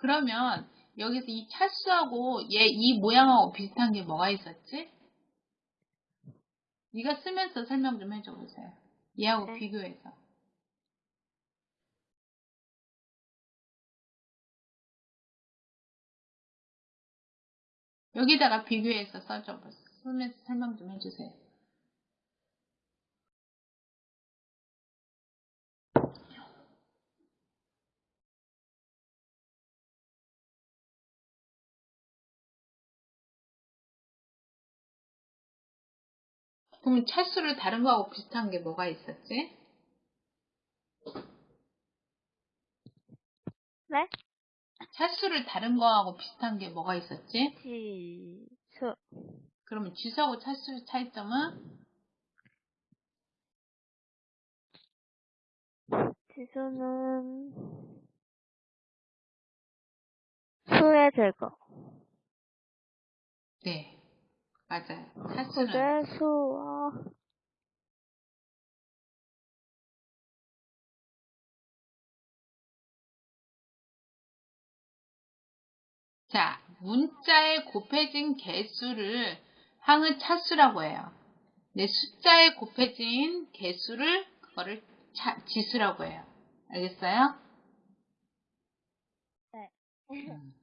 그러면 여기서 이 차수하고 얘 이 모양하고 비슷한 게 뭐가 있었지? 네가 쓰면서 설명 좀 해줘 보세요. 얘하고 네. 비교해서. 여기다가 비교해서 써줘 보세요. 쓰면서 설명 좀 해주세요. 그럼 차수를 다른 거하고 비슷한 게 뭐가 있었지? 네? 차수를 다른 거하고 비슷한 게 뭐가 있었지? 지수. 그러면 지수하고 차수의 차이점은? 지수는 수의 제거. 네. 맞아요. 차수는 그게 수와 자, 문자에 곱해진 개수를 항은 차수라고 해요. 네, 숫자에 곱해진 개수를 그거를 차- 지수라고 해요. 알겠어요? 네. 음.